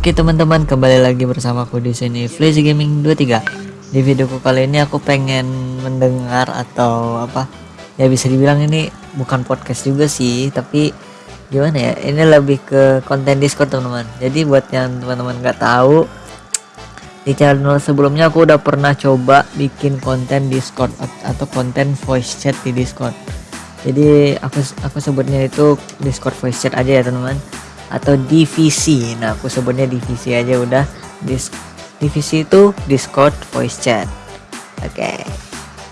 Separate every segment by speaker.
Speaker 1: Oke teman-teman, kembali lagi bersama aku di sini Flazy Gaming 23. Di videoku kali ini aku pengen mendengar atau apa? Ya bisa dibilang ini bukan podcast juga sih, tapi gimana ya? Ini lebih ke konten Discord teman-teman. Jadi buat yang teman-teman nggak tahu, di channel sebelumnya aku udah pernah coba bikin konten Discord atau konten voice chat di Discord. Jadi aku aku sebutnya itu Discord voice chat aja ya teman-teman atau divisi nah aku sebutnya divisi aja udah. Dis divisi itu Discord voice chat. Oke. Okay.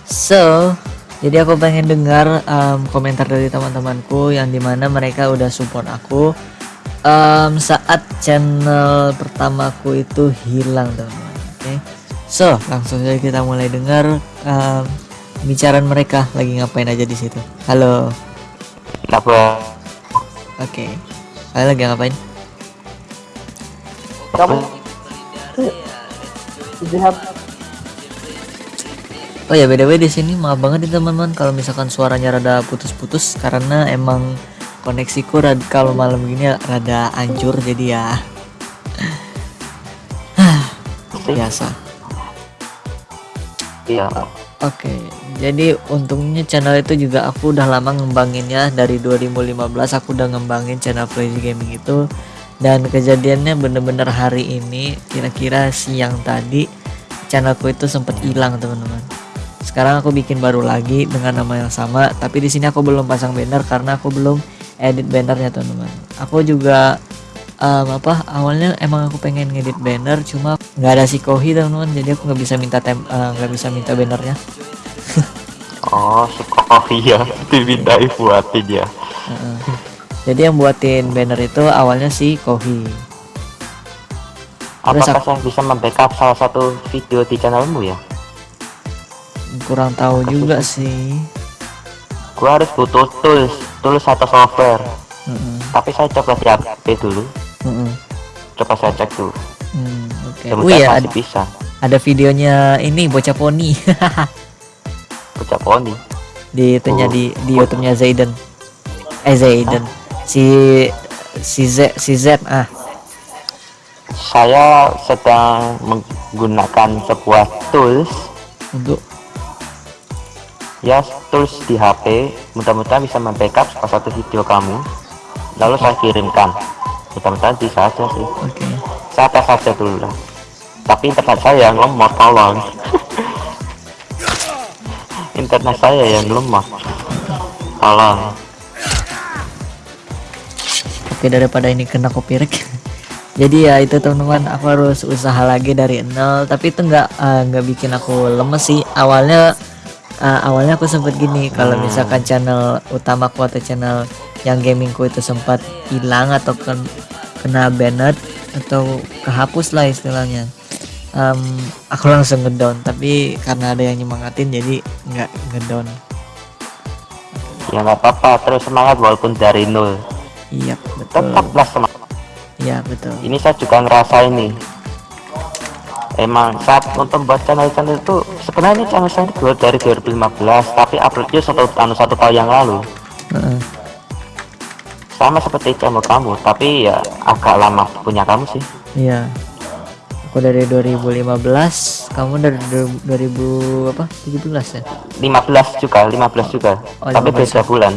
Speaker 1: so jadi aku pengen dengar um, komentar dari teman-temanku yang di mana mereka udah support aku. Um, saat channel pertamaku itu hilang teman-teman. Oke. Okay? so langsung saja kita mulai dengar um, bicaraan mereka. Lagi ngapain aja di situ? Halo.
Speaker 2: Apa?
Speaker 1: Oke. okay. Kalian lagi ngapain?
Speaker 2: Kamu
Speaker 1: Oh ya beda-beda di sini maaf banget nih teman-teman kalau misalkan suaranya rada putus-putus karena emang koneksiku rada kalau malam gini rada hancur jadi ya biasa.
Speaker 2: Iya.
Speaker 1: Oke, jadi untungnya channel itu juga aku udah lama ngembanginnya dari 2015 aku udah ngembangin channel Crazy Gaming itu dan kejadiannya bener-bener hari ini kira-kira siang tadi channelku itu sempat hilang teman-teman. Sekarang aku bikin baru lagi dengan nama yang sama tapi di sini aku belum pasang banner karena aku belum edit bannernya teman-teman. Aku juga um, apa awalnya emang aku pengen ngedit banner cuma nggak ada si Kohi teman-teman. Jadi aku nggak bisa minta tem eh, nggak uh, bisa minta bannernya.
Speaker 2: Oh si Kohi ya. Dimintai buatin ya. Uh -uh.
Speaker 1: jadi yang buatin banner itu awalnya si Kohi
Speaker 2: apakah saya bisa membackup salah satu video di channelmu ya?
Speaker 1: Kurang tahu Kasih juga sih?
Speaker 2: gua harus butuh tools tools atau software. Uh -uh. tapi saya coba di HP dulu uh -uh. coba saya cek dulu.
Speaker 1: Hmm, oke. Okay. oh iya ada bisa. ada videonya ini bocah poni.
Speaker 2: Bocah poni?
Speaker 1: Di itunya oh. di di YouTube-nya Zayden. Eh Zayden. Ah. si si Z si Z ah.
Speaker 2: Saya sedang menggunakan sebuah tools.
Speaker 1: Untuk?
Speaker 2: Ya tools di HP mudah-mudahan bisa membackup salah satu video kamu. Lalu saya kirimkan bisa aja sih. Oke. Okay. saya tes saja dulu lah. Tapi internet saya yang lemah tolong internet saya yang lemah. Tolong
Speaker 1: oke daripada ini kena copyright. Jadi ya itu teman-teman aku harus usaha lagi dari nol. Tapi itu nggak eh, nggak uh, bikin aku lemes sih. Awalnya uh, awalnya aku sempat gini. Kalau hmm. misalkan channel utamaku atau channel yang gamingku itu sempat hilang atau ken kena banned atau kehapus lah istilahnya. Um, aku langsung ngedown tapi karena ada yang nyemangatin jadi nggak ngedown.
Speaker 2: Ya nggak apa-apa. Terus semangat walaupun dari nol.
Speaker 1: Iya betul.
Speaker 2: Tetaplah semangat.
Speaker 1: Iya betul.
Speaker 2: Ini saya juga ngerasa ini. Emang saat untuk buat channel-channel itu sebenarnya channel saya itu dari 2015 tapi uploadnya satu anu satu tahun yang lalu. Uh -uh sama seperti channel kamu tapi ya agak lama punya kamu sih.
Speaker 1: Iya. Aku dari 2015 kamu dari 2000 apa? 17 ya?
Speaker 2: 15 juga 15 juga. Oh, tapi 15. beda bulan.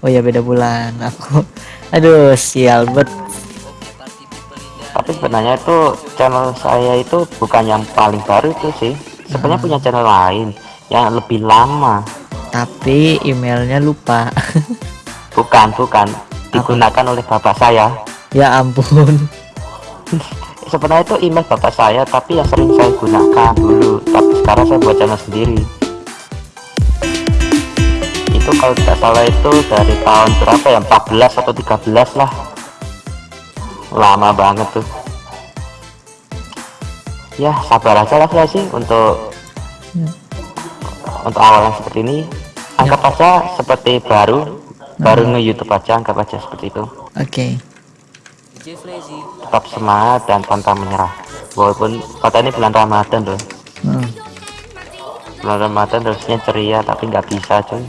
Speaker 1: Oh ya beda bulan. Aku aduh sial bet.
Speaker 2: Tapi sebenarnya itu channel saya itu bukan yang paling baru itu sih. Sebenarnya hmm. punya channel lain yang lebih lama.
Speaker 1: Tapi emailnya lupa.
Speaker 2: Bukan bukan digunakan oleh bapak saya.
Speaker 1: Ya ampun.
Speaker 2: Sebenarnya itu email bapak saya tapi yang sering saya gunakan dulu tapi sekarang saya buat channel sendiri. Itu kalau tidak salah itu dari tahun berapa ya? 14 atau 13 lah. Lama banget tuh. Ya sabar aja lah ya sih untuk ya. untuk awalnya seperti ini. Anggap ya. aja seperti baru baru nge YouTube aja anggap aja seperti itu.
Speaker 1: Oke. Okay.
Speaker 2: tetap semangat dan pantang menyerah. Walaupun kata ini bulan Ramadan loh. Hmm. bulan Ramadan harusnya ceria tapi nggak bisa cuy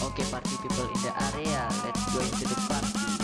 Speaker 1: Okay, party people in the area, let's go into the party.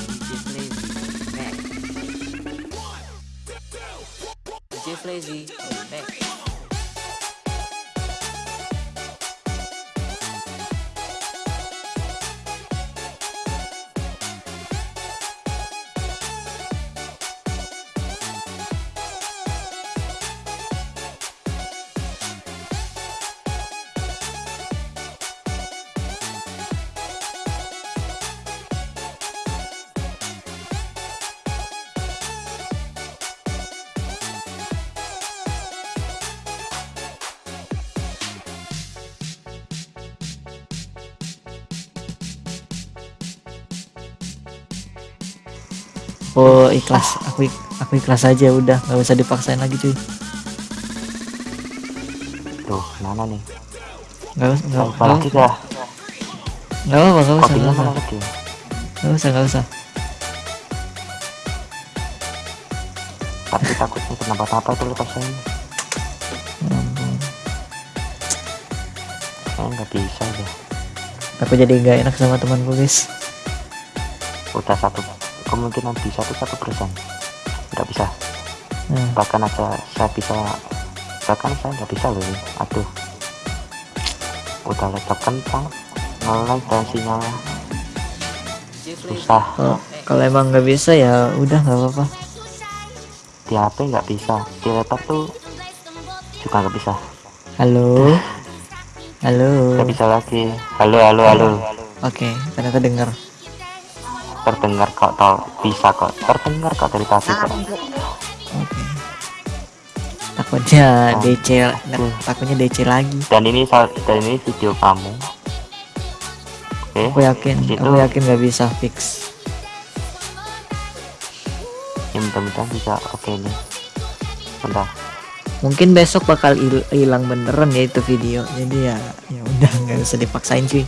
Speaker 1: Oh ikhlas, aku aku ikhlas aja udah, nggak usah dipaksain lagi cuy.
Speaker 2: tuh mana nih?
Speaker 1: Nggak usah, nggak
Speaker 2: apa lagi
Speaker 1: nggak
Speaker 2: dah.
Speaker 1: Nggak apa, nggak usah, nggak usah, nggak usah, nggak usah.
Speaker 2: tapi takutnya kenapa-napa itu lepas saya.
Speaker 1: Ya ampun.
Speaker 2: saya nggak bisa deh
Speaker 1: Aku jadi nggak enak sama temanku guys.
Speaker 2: udah satu kemungkinan bisa tuh satu persen nggak bisa.
Speaker 1: Nah,
Speaker 2: bahkan aja saya bisa bahkan saya nggak bisa loh ini. Aduh. Udah laptop kentang ngelag dan sinyalnya susah.
Speaker 1: Kalau kalau emang nggak bisa ya udah nggak apa-apa.
Speaker 2: di HP nggak bisa. Di laptop tuh juga nggak bisa.
Speaker 1: Halo, halo.
Speaker 2: nggak bisa lagi. Halo halo halo.
Speaker 1: Oke, ternyata dengar.
Speaker 2: Terdengar kok tol bisa kok terdengar kok dari tadi kok
Speaker 1: Oke. Takutnya
Speaker 2: Oh.
Speaker 1: DC, nah, takutnya DC lagi.
Speaker 2: dan ini sal- dan ini video kamu oke
Speaker 1: Aku yakin,
Speaker 2: di situ
Speaker 1: aku yakin nggak bisa fix.
Speaker 2: ya mudah-mudahan bisa oke nih bentar
Speaker 1: Mungkin besok bakal hil- hilang beneran ya itu video. Jadi ya, ya udah nggak usah dipaksain cuy.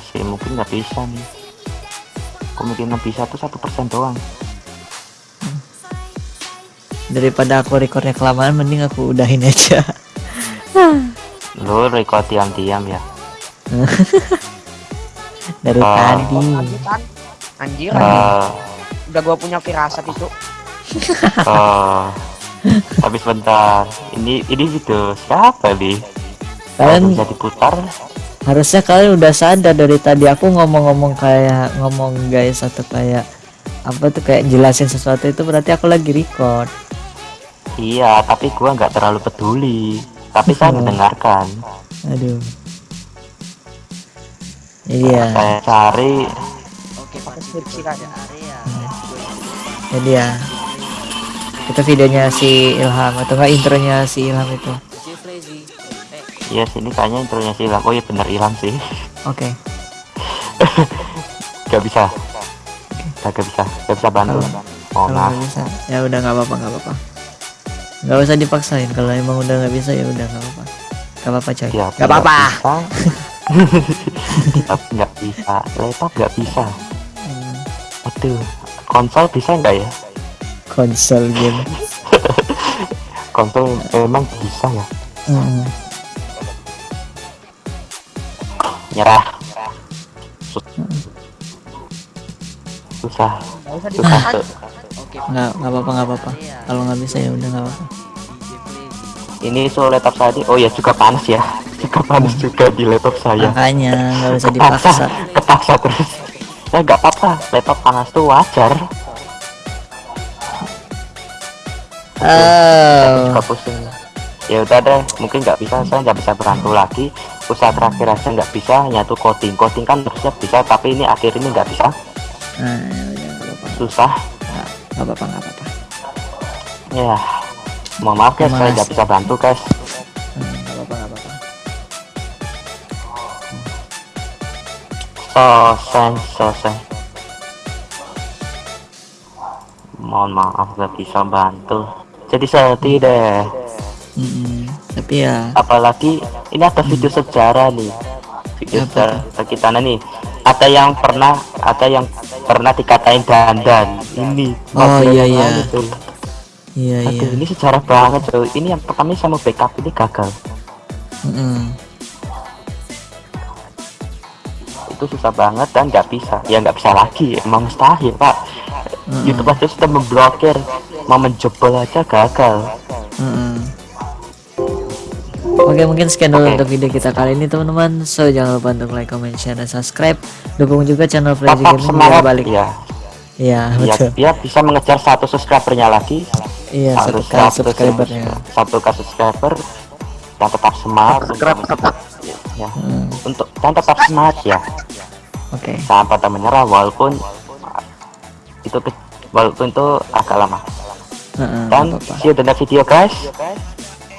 Speaker 2: Sih mungkin nggak bisa nih kemungkinan bisa tuh satu persen doang
Speaker 1: Daripada aku recordnya kelamaan, mending aku udahin aja.
Speaker 2: lo record diam-diam ya
Speaker 1: Dari
Speaker 2: Ah.
Speaker 1: tadi.
Speaker 3: Lanjutan. Anjir, anjir.
Speaker 2: Eh,
Speaker 3: udah gua punya firasat itu.
Speaker 2: eh, tapi sebentar ini ini video siapa nih
Speaker 1: Kalian
Speaker 2: bisa diputar
Speaker 1: harusnya kalian udah sadar dari tadi aku ngomong-ngomong kayak ngomong guys atau kayak apa tuh kayak jelasin sesuatu itu berarti aku lagi record.
Speaker 2: iya tapi gua nggak terlalu peduli tapi saya
Speaker 1: Oh.
Speaker 2: mendengarkan
Speaker 1: Aduh. Iya.
Speaker 2: saya cari
Speaker 3: Oke, pakai.
Speaker 1: Jadi ya itu videonya si Ilham atau enggak intronya si Ilham itu.
Speaker 2: Ya sini kayaknya intronya hilang oh iya bener hilang sih
Speaker 1: Oke.
Speaker 2: nggak bisa nggak nggak bisa nggak bisa bantu
Speaker 1: Oh.
Speaker 2: oh nah
Speaker 1: bisa, ya udah nggak apa-apa nggak apa-apa. Nggak usah dipaksain. Kalau emang udah nggak bisa ya udah nggak apa-apa. Nggak apa-apa coy.
Speaker 2: ya
Speaker 1: Nggak apa-apa.
Speaker 2: nggak bisa laptop nggak bisa
Speaker 1: Hmm,
Speaker 2: aduh konsol bisa nggak ya
Speaker 1: Konsol game.
Speaker 2: konsol memang bisa ya
Speaker 1: Hmm.
Speaker 2: Nyerah. Sus- susah. Susah. tuh.
Speaker 1: nggak nggak apa-apa nggak apa-apa. Kalau nggak bisa ya udah nggak apa-apa.
Speaker 2: Ini so laptop saya. Oh ya juga panas ya. Juga panas juga di laptop saya.
Speaker 1: Makanya nggak usah
Speaker 2: kepaksa.
Speaker 1: dipaksa.
Speaker 2: Kepaksa terus. Ya nggak apa-apa. Laptop panas tuh wajar.
Speaker 1: Oh.
Speaker 2: Juga pusing ya udah deh mungkin nggak bisa saya nggak bisa berantu lagi. Usaha terakhir aja nggak bisa yaitu coding. Coding kan harusnya bisa tapi ini akhir ini nggak bisa.
Speaker 1: Nah ya nggak apa-apa.
Speaker 2: Susah.
Speaker 1: Nggak- nggak apa-apa nggak apa-apa.
Speaker 2: Ya mohon maaf guys saya nggak bisa bantu guys.
Speaker 1: Hmm, nggak apa-apa nggak apa-apa.
Speaker 2: Sosen, sosen. Mohon maaf gak bisa bantu. Jadi sedih deh.
Speaker 1: Mm-mm. tapi ya
Speaker 2: Apalagi ini ada video sejarah nih. Video
Speaker 1: Apa
Speaker 2: sejarah kita nih. Ada yang pernah, ada yang pernah dikatain dandan. Ini.
Speaker 1: Oh, iya, iya. iya iya
Speaker 2: ini sejarah banget tuh. Ini yang pertama sama backup ini gagal.
Speaker 1: Mm-mm.
Speaker 2: itu susah banget dan nggak bisa ya nggak bisa lagi emang mustahil pak
Speaker 1: Mm-mm.
Speaker 2: YouTube aja sudah memblokir mau menjebol aja gagal
Speaker 1: Mm-mm. Oke mungkin sekian dulu untuk video kita kali ini teman-teman. So jangan lupa untuk like, comment, share, dan subscribe. Dukung juga channel Flazy
Speaker 2: tetap
Speaker 1: Gaming biar
Speaker 2: semangat
Speaker 1: balik
Speaker 2: ya.
Speaker 1: Iya
Speaker 2: ya
Speaker 1: betul.
Speaker 2: dia bisa mengejar satu subscribernya lagi.
Speaker 1: Iya satu
Speaker 2: satu
Speaker 1: subscribernya.
Speaker 2: satu kali subscriber. Dan tetap semangat.
Speaker 3: Subscribe,
Speaker 2: untuk-
Speaker 3: tetap.
Speaker 2: ya
Speaker 1: Hmm,
Speaker 2: untuk dan tetap semangat ya.
Speaker 1: Oke.
Speaker 2: Jangan pada menyerah walaupun itu walaupun itu agak lama.
Speaker 1: Heeh,
Speaker 2: dan
Speaker 1: nggak apa-apa.
Speaker 2: see you the next video guys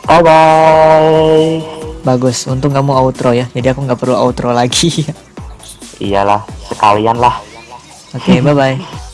Speaker 2: bye bye
Speaker 1: Bagus untung kamu outro ya. Jadi aku nggak perlu outro lagi.
Speaker 2: Iyalah sekalian lah.
Speaker 1: Oke bye bye